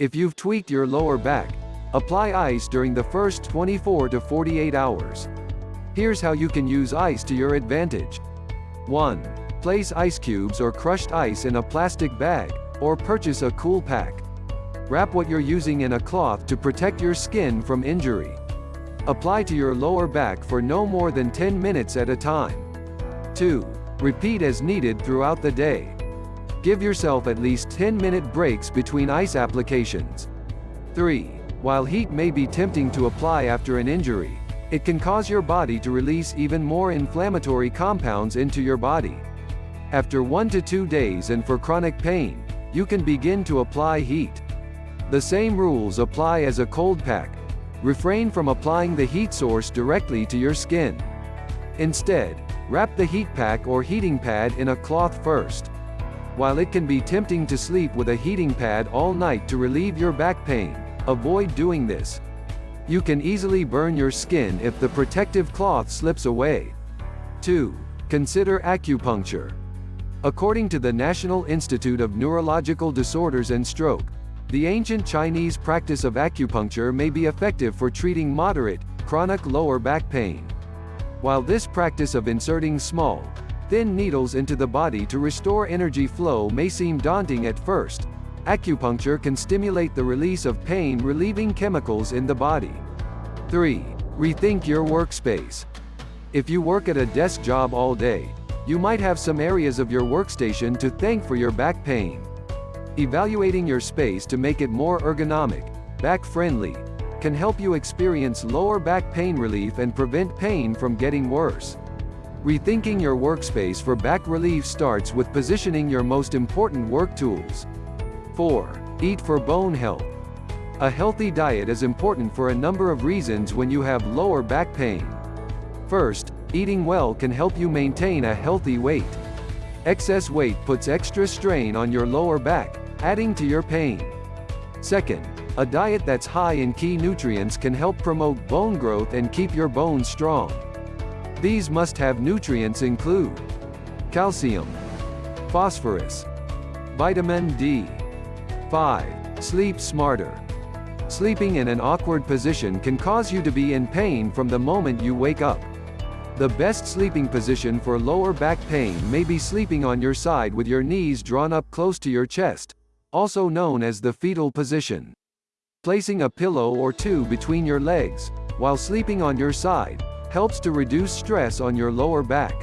If you've tweaked your lower back, apply ice during the first 24 to 48 hours. Here's how you can use ice to your advantage. 1. Place ice cubes or crushed ice in a plastic bag, or purchase a cool pack. Wrap what you're using in a cloth to protect your skin from injury. Apply to your lower back for no more than 10 minutes at a time. 2. Repeat as needed throughout the day. Give yourself at least 10-minute breaks between ice applications. 3. While heat may be tempting to apply after an injury, it can cause your body to release even more inflammatory compounds into your body. After 1 to 2 days and for chronic pain, you can begin to apply heat. The same rules apply as a cold pack. Refrain from applying the heat source directly to your skin. Instead, wrap the heat pack or heating pad in a cloth first. While it can be tempting to sleep with a heating pad all night to relieve your back pain, avoid doing this. You can easily burn your skin if the protective cloth slips away. 2. Consider acupuncture. According to the National Institute of Neurological Disorders and Stroke, the ancient Chinese practice of acupuncture may be effective for treating moderate, chronic lower back pain. While this practice of inserting small, thin needles into the body to restore energy flow may seem daunting at first, acupuncture can stimulate the release of pain-relieving chemicals in the body. 3. Rethink your workspace. If you work at a desk job all day, you might have some areas of your workstation to thank for your back pain. Evaluating your space to make it more ergonomic, back-friendly, can help you experience lower back pain relief and prevent pain from getting worse. Rethinking your workspace for back relief starts with positioning your most important work tools. 4. Eat for bone health. A healthy diet is important for a number of reasons when you have lower back pain. First, eating well can help you maintain a healthy weight. Excess weight puts extra strain on your lower back, adding to your pain. Second, a diet that's high in key nutrients can help promote bone growth and keep your bones strong. These must-have nutrients include calcium, phosphorus, vitamin D. 5. Sleep smarter. Sleeping in an awkward position can cause you to be in pain from the moment you wake up. The best sleeping position for lower back pain may be sleeping on your side with your knees drawn up close to your chest, also known as the fetal position. Placing a pillow or two between your legs, while sleeping on your side, helps to reduce stress on your lower back.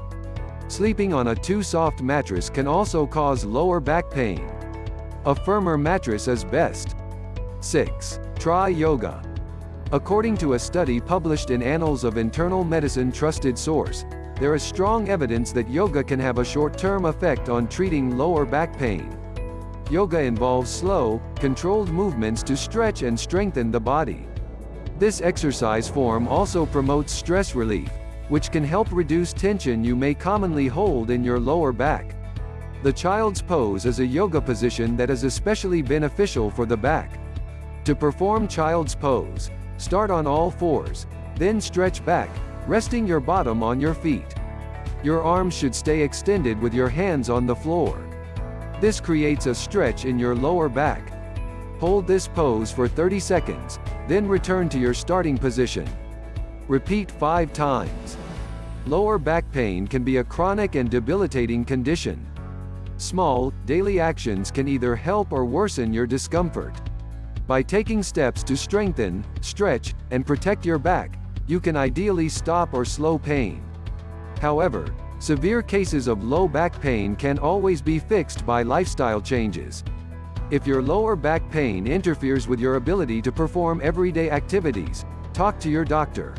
Sleeping on a too soft mattress can also cause lower back pain. A firmer mattress is best. 6. Try yoga. According to a study published in Annals of Internal Medicine trusted source, there is strong evidence that yoga can have a short-term effect on treating lower back pain. Yoga involves slow, controlled movements to stretch and strengthen the body. This exercise form also promotes stress relief, which can help reduce tension you may commonly hold in your lower back. The child's pose is a yoga position that is especially beneficial for the back. To perform child's pose, start on all fours, then stretch back, resting your bottom on your feet. Your arms should stay extended with your hands on the floor. This creates a stretch in your lower back. Hold this pose for 30 seconds, then return to your starting position. Repeat 5 times. Lower back pain can be a chronic and debilitating condition. Small, daily actions can either help or worsen your discomfort. By taking steps to strengthen, stretch, and protect your back, you can ideally stop or slow pain. However, Severe cases of low back pain can always be fixed by lifestyle changes. If your lower back pain interferes with your ability to perform everyday activities, talk to your doctor.